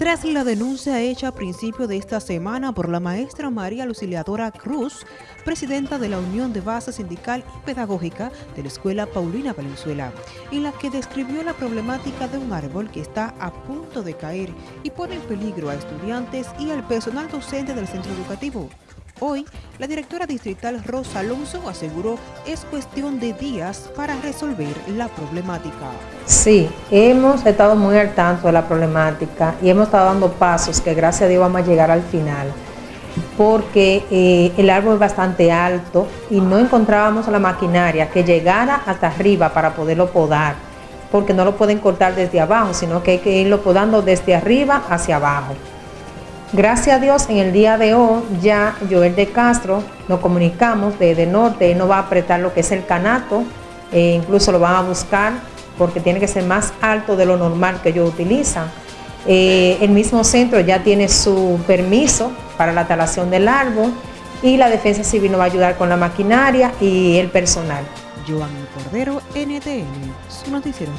Tras la denuncia hecha a principio de esta semana por la maestra María Luciliadora Cruz, presidenta de la Unión de Base Sindical y Pedagógica de la Escuela Paulina Valenzuela, en la que describió la problemática de un árbol que está a punto de caer y pone en peligro a estudiantes y al personal docente del centro educativo. Hoy, la directora distrital Rosa Alonso aseguró es cuestión de días para resolver la problemática. Sí, hemos estado muy al tanto de la problemática y hemos estado dando pasos que gracias a Dios vamos a llegar al final porque eh, el árbol es bastante alto y no encontrábamos la maquinaria que llegara hasta arriba para poderlo podar, porque no lo pueden cortar desde abajo, sino que hay que irlo podando desde arriba hacia abajo. Gracias a Dios, en el día de hoy ya Joel de Castro nos comunicamos desde norte, él nos va a apretar lo que es el canato, e incluso lo van a buscar porque tiene que ser más alto de lo normal que ellos utilizan. Eh, el mismo centro ya tiene su permiso para la talación del árbol y la defensa civil nos va a ayudar con la maquinaria y el personal. Joan Cordero, NTN, su noticiero.